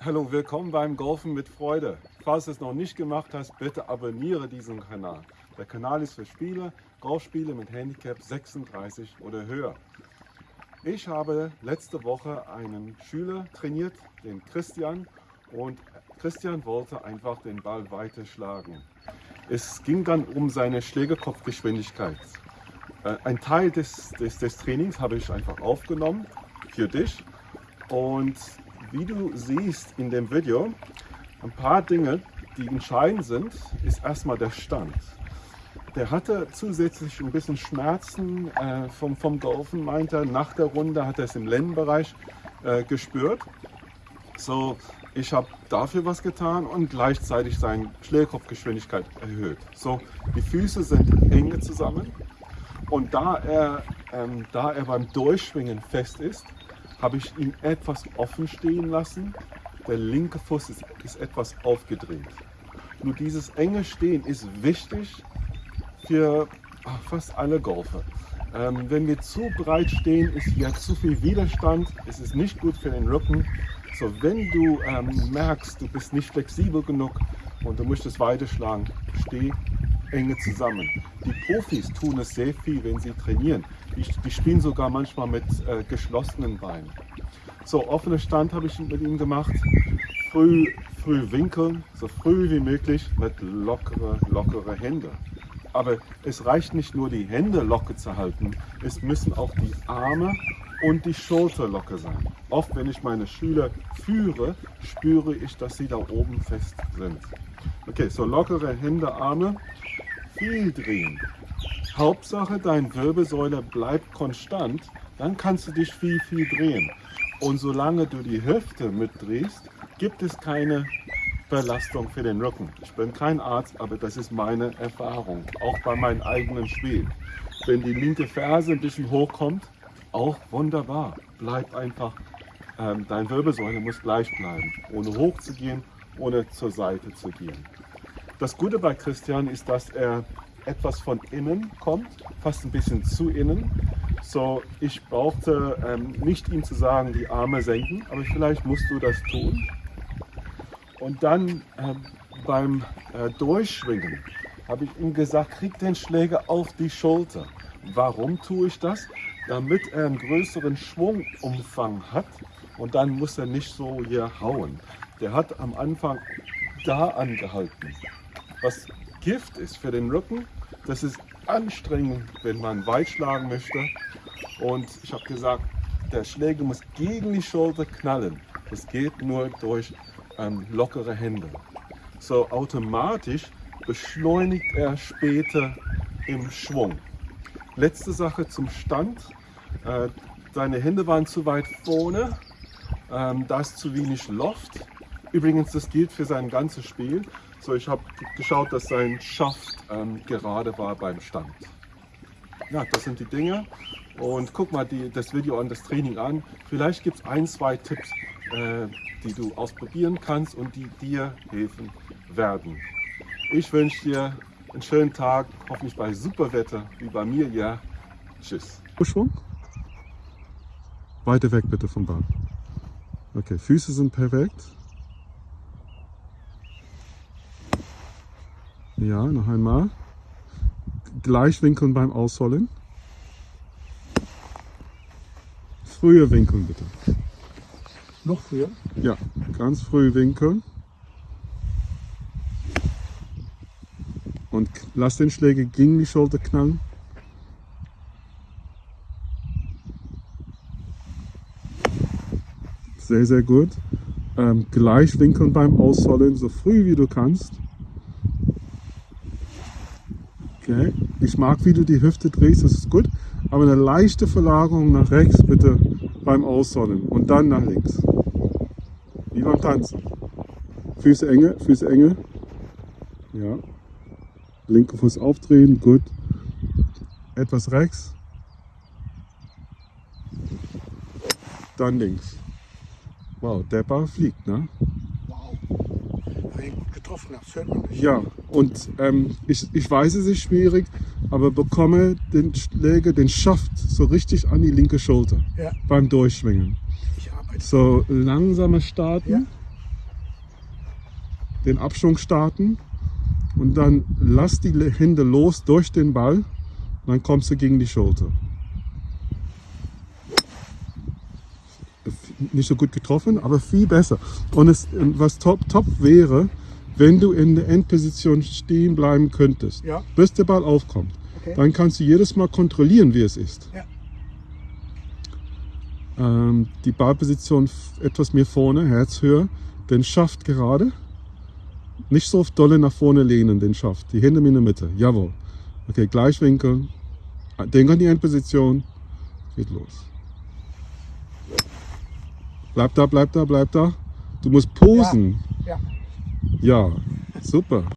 Hallo, willkommen beim Golfen mit Freude. Falls du es noch nicht gemacht hast, bitte abonniere diesen Kanal. Der Kanal ist für Spiele, Golfspiele mit Handicap 36 oder höher. Ich habe letzte Woche einen Schüler trainiert, den Christian, und Christian wollte einfach den Ball weiter schlagen. Es ging dann um seine Schlägerkopfgeschwindigkeit. Äh, ein Teil des, des, des Trainings habe ich einfach aufgenommen für dich und wie du siehst in dem Video, ein paar Dinge, die entscheidend sind, ist erstmal der Stand. Der hatte zusätzlich ein bisschen Schmerzen äh, vom, vom Golfen, meint er. Nach der Runde hat er es im Lendenbereich äh, gespürt. So, ich habe dafür was getan und gleichzeitig seine Schlägerkopfgeschwindigkeit erhöht. So, die Füße sind enge zusammen und da er, ähm, da er beim Durchschwingen fest ist, habe ich ihn etwas offen stehen lassen. Der linke Fuß ist, ist etwas aufgedreht. Nur dieses enge Stehen ist wichtig für fast alle Golfer. Ähm, wenn wir zu breit stehen, ist ja zu viel Widerstand, es ist nicht gut für den Rücken. So, wenn du ähm, merkst, du bist nicht flexibel genug und du möchtest weiterschlagen, steh enge zusammen. Die Profis tun es sehr viel, wenn sie trainieren. Die, die spielen sogar manchmal mit äh, geschlossenen Beinen. So, offener Stand habe ich mit ihm gemacht. Früh, früh winkeln, so früh wie möglich mit lockere, lockere Hände. Aber es reicht nicht nur die Hände locker zu halten, es müssen auch die Arme und die Schulter locker sein. Oft, wenn ich meine Schüler führe, spüre ich, dass sie da oben fest sind. Okay, so lockere Hände, Arme, viel drehen. Hauptsache, deine Wirbelsäule bleibt konstant, dann kannst du dich viel, viel drehen. Und solange du die Hüfte mitdrehst, gibt es keine Belastung für den Rücken. Ich bin kein Arzt, aber das ist meine Erfahrung, auch bei meinem eigenen Spiel. Wenn die linke Ferse ein bisschen hochkommt, auch wunderbar. Bleib einfach, ähm, deine Wirbelsäule muss gleich bleiben, ohne hoch zu gehen, ohne zur Seite zu gehen. Das Gute bei Christian ist, dass er etwas von innen kommt, fast ein bisschen zu innen. So, ich brauchte ähm, nicht ihm zu sagen, die Arme senken, aber vielleicht musst du das tun. Und dann äh, beim äh, Durchschwingen habe ich ihm gesagt, krieg den Schläger auf die Schulter. Warum tue ich das? Damit er einen größeren Schwungumfang hat und dann muss er nicht so hier hauen. Der hat am Anfang da angehalten was Gift ist für den Rücken. Das ist anstrengend, wenn man weit schlagen möchte. Und ich habe gesagt, der Schläger muss gegen die Schulter knallen. Das geht nur durch ähm, lockere Hände. So automatisch beschleunigt er später im Schwung. Letzte Sache zum Stand. Äh, deine Hände waren zu weit vorne. Ähm, da ist zu wenig Loft. Übrigens, das gilt für sein ganzes Spiel. So, ich habe geschaut, dass sein Schaft ähm, gerade war beim Stand. Ja, das sind die Dinge. Und guck mal die, das Video an, das Training an. Vielleicht gibt es ein, zwei Tipps, äh, die du ausprobieren kannst und die dir helfen werden. Ich wünsche dir einen schönen Tag, hoffentlich bei super Wetter wie bei mir Ja. Tschüss. Schwung. Weiter weg bitte vom Ball. Okay, Füße sind perfekt. Ja, noch einmal. Gleich winkeln beim Ausholen. Früher winkeln bitte. Noch früher? Ja, ganz früh winkeln. Und lass den Schläger gegen die Schulter knallen. Sehr, sehr gut. Ähm, gleich winkeln beim Ausholen, so früh wie du kannst. Okay. Ich mag, wie du die Hüfte drehst, das ist gut. Aber eine leichte Verlagerung nach rechts bitte beim Aussonnen und dann nach links. Wie beim Tanzen. Füße enge, Füße enge. Ja. Linke Fuß aufdrehen, gut. Etwas rechts. Dann links. Wow, der Ball fliegt, ne? Getroffen hast, hört man nicht. Ja, und ähm, ich, ich weiß, es ist schwierig, aber bekomme den Schläger, den Schaft so richtig an die linke Schulter ja. beim Durchschwingen. Ich arbeite. So langsamer starten. Ja. den Abschwung starten und dann lass die Hände los durch den Ball. Dann kommst du gegen die Schulter. Nicht so gut getroffen, aber viel besser. Und es, was top, top wäre, wenn du in der Endposition stehen bleiben könntest, Ja. bis der Ball aufkommt. Okay. Dann kannst du jedes Mal kontrollieren, wie es ist. Ja. Ähm, die Ballposition etwas mehr vorne, Herzhöhe, den Schaft gerade. Nicht so dolle nach vorne lehnen, den Schaft. Die Hände in der Mitte. Jawohl. Okay, Gleichwinkel. Denk an die Endposition. Geht los. Bleib da, bleib da, bleib da. Du musst posen. Ja. Ja, super.